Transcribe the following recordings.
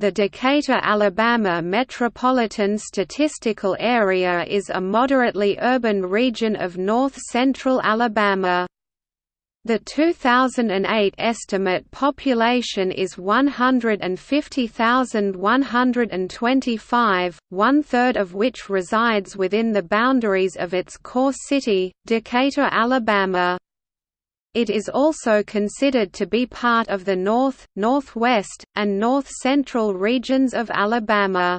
The Decatur, Alabama Metropolitan Statistical Area is a moderately urban region of north-central Alabama. The 2008 estimate population is 150,125, one-third of which resides within the boundaries of its core city, Decatur, Alabama. It is also considered to be part of the North, Northwest, and North-Central regions of Alabama.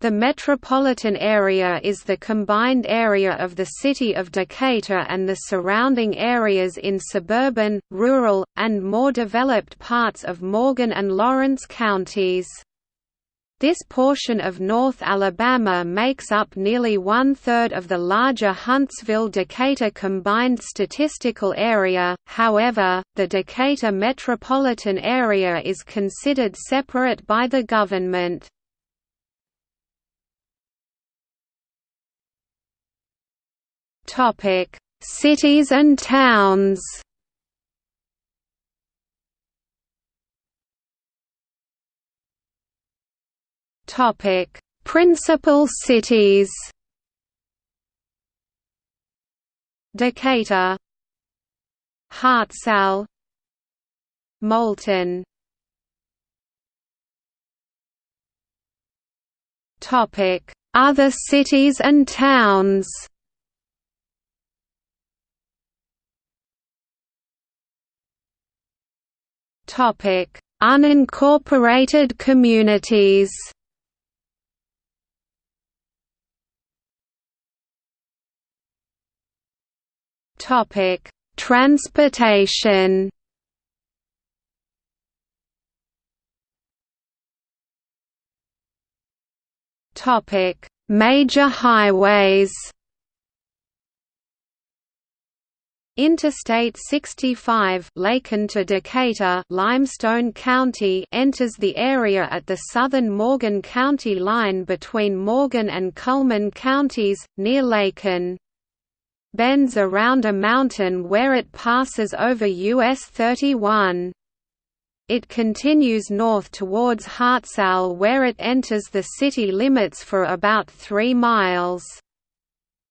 The metropolitan area is the combined area of the city of Decatur and the surrounding areas in suburban, rural, and more developed parts of Morgan and Lawrence counties. This portion of North Alabama makes up nearly one-third of the larger Huntsville-Decatur combined statistical area, however, the Decatur metropolitan area is considered separate by the government. Cities and towns Topic: Principal cities. Decatur, Hartselle, Moulton. Topic: Other cities and towns. Topic: Unincorporated communities. Topic: Transportation. Topic: Major highways. Interstate 65 Lacon to Decatur Limestone County enters the area at the southern Morgan County line between Morgan and Cullman counties, near Lacon bends around a mountain where it passes over US 31. It continues north towards Hartselle where it enters the city limits for about 3 miles.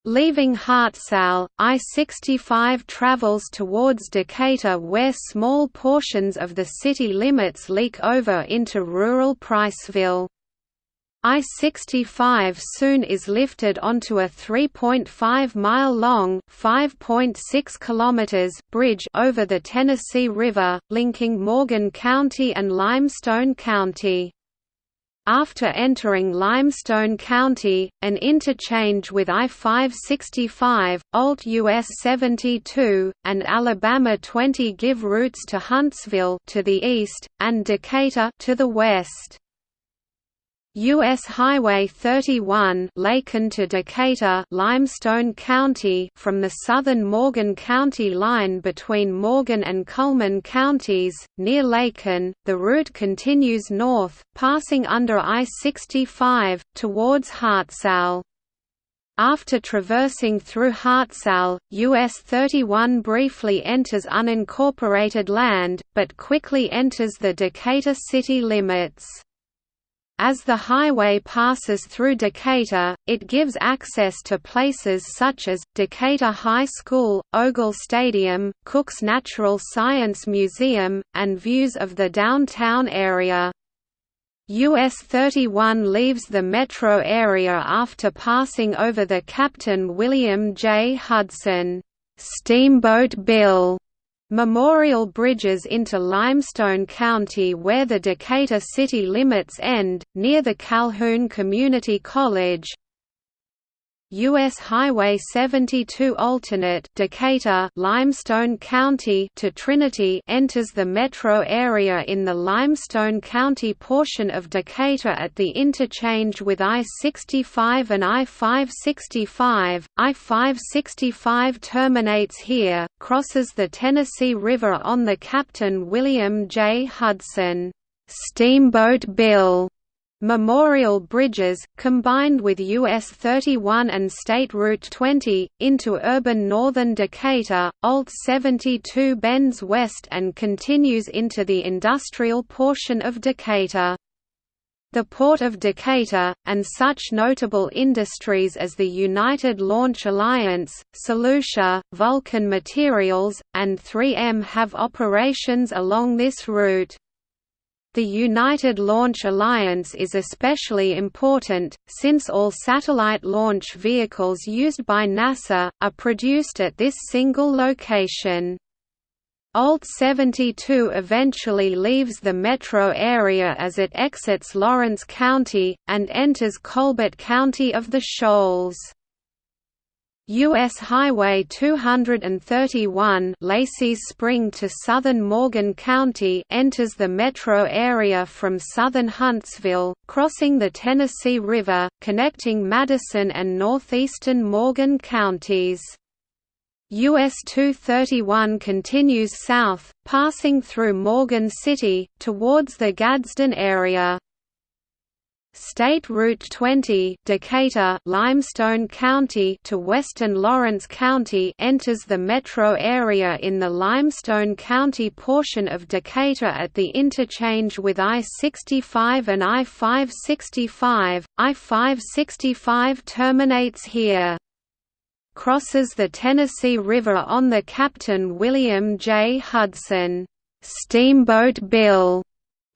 Leaving Hartselle, I-65 travels towards Decatur where small portions of the city limits leak over into rural Priceville. I-65 soon is lifted onto a 3.5-mile-long (5.6 bridge over the Tennessee River, linking Morgan County and Limestone County. After entering Limestone County, an interchange with I-565, Alt US 72, and Alabama 20 give routes to Huntsville to the east, and Decatur to the west. U.S. Highway 31 Lacon to Decatur Limestone County from the southern Morgan County line between Morgan and Cullman counties, near Lacon, the route continues north, passing under I-65, towards Hartselle. After traversing through Hartselle, US 31 briefly enters unincorporated land, but quickly enters the Decatur city limits. As the highway passes through Decatur, it gives access to places such as, Decatur High School, Ogle Stadium, Cook's Natural Science Museum, and views of the downtown area. US 31 leaves the metro area after passing over the Captain William J. Hudson Steamboat Bill Memorial bridges into Limestone County where the Decatur city limits end, near the Calhoun Community College, U.S. Highway 72 alternate Decatur Limestone County to Trinity enters the metro area in the Limestone County portion of Decatur at the interchange with I-65 and I-565. I-565 terminates here, crosses the Tennessee River on the Captain William J. Hudson Steamboat Bill Memorial bridges, combined with US 31 and State Route 20, into urban northern Decatur, Alt 72 bends west and continues into the industrial portion of Decatur. the Port of Decatur, and such notable industries as the United Launch Alliance, Solutia, Vulcan Materials, and 3M have operations along this route. The United Launch Alliance is especially important, since all satellite launch vehicles used by NASA, are produced at this single location. Alt 72 eventually leaves the metro area as it exits Lawrence County, and enters Colbert County of the Shoals. U.S. Highway 231 Lacey's Spring to southern Morgan County enters the metro area from southern Huntsville, crossing the Tennessee River, connecting Madison and northeastern Morgan counties. US 231 continues south, passing through Morgan City, towards the Gadsden area. State Route 20 Decatur, Limestone County to western Lawrence County enters the metro area in the Limestone County portion of Decatur at the interchange with I-65 and I-565. I-565 terminates here crosses the Tennessee River on the Captain William J. Hudson Steamboat Bill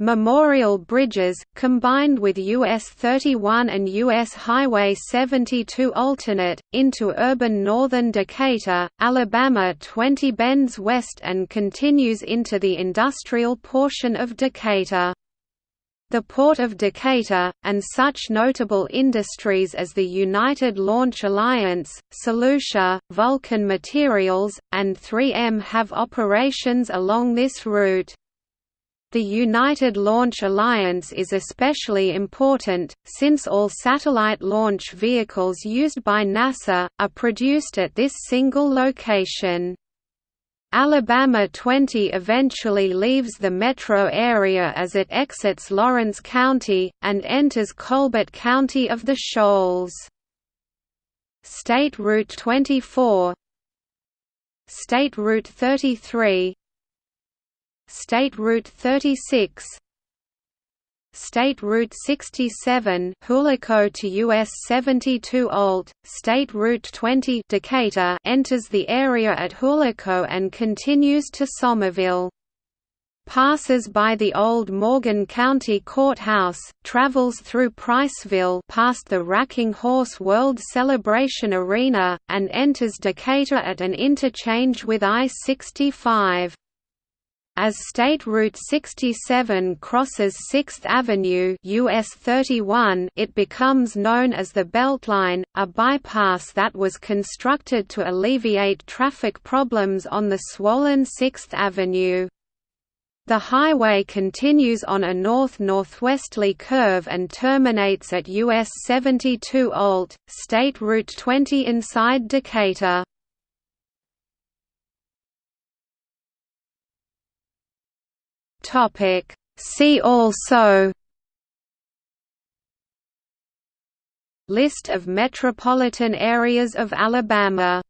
Memorial bridges, combined with US 31 and US Highway 72 alternate, into urban northern Decatur, Alabama 20 bends west and continues into the industrial portion of Decatur. The Port of Decatur, and such notable industries as the United Launch Alliance, Solutia, Vulcan Materials, and 3M have operations along this route. The United Launch Alliance is especially important, since all satellite launch vehicles used by NASA, are produced at this single location. Alabama 20 eventually leaves the metro area as it exits Lawrence County, and enters Colbert County of the Shoals. State Route 24 State Route 33 State Route 36 State Route 67 Hulaco to US 72 Alt, State Route 20 Decatur enters the area at Hulaco and continues to Somerville. Passes by the old Morgan County Courthouse, travels through Priceville past the Racking Horse World Celebration Arena, and enters Decatur at an interchange with I-65. As State Route 67 crosses 6th Avenue US 31, it becomes known as the Beltline, a bypass that was constructed to alleviate traffic problems on the swollen 6th Avenue. The highway continues on a north-northwesterly curve and terminates at US 72 Alt, State Route 20 inside Decatur. Topic. See also List of metropolitan areas of Alabama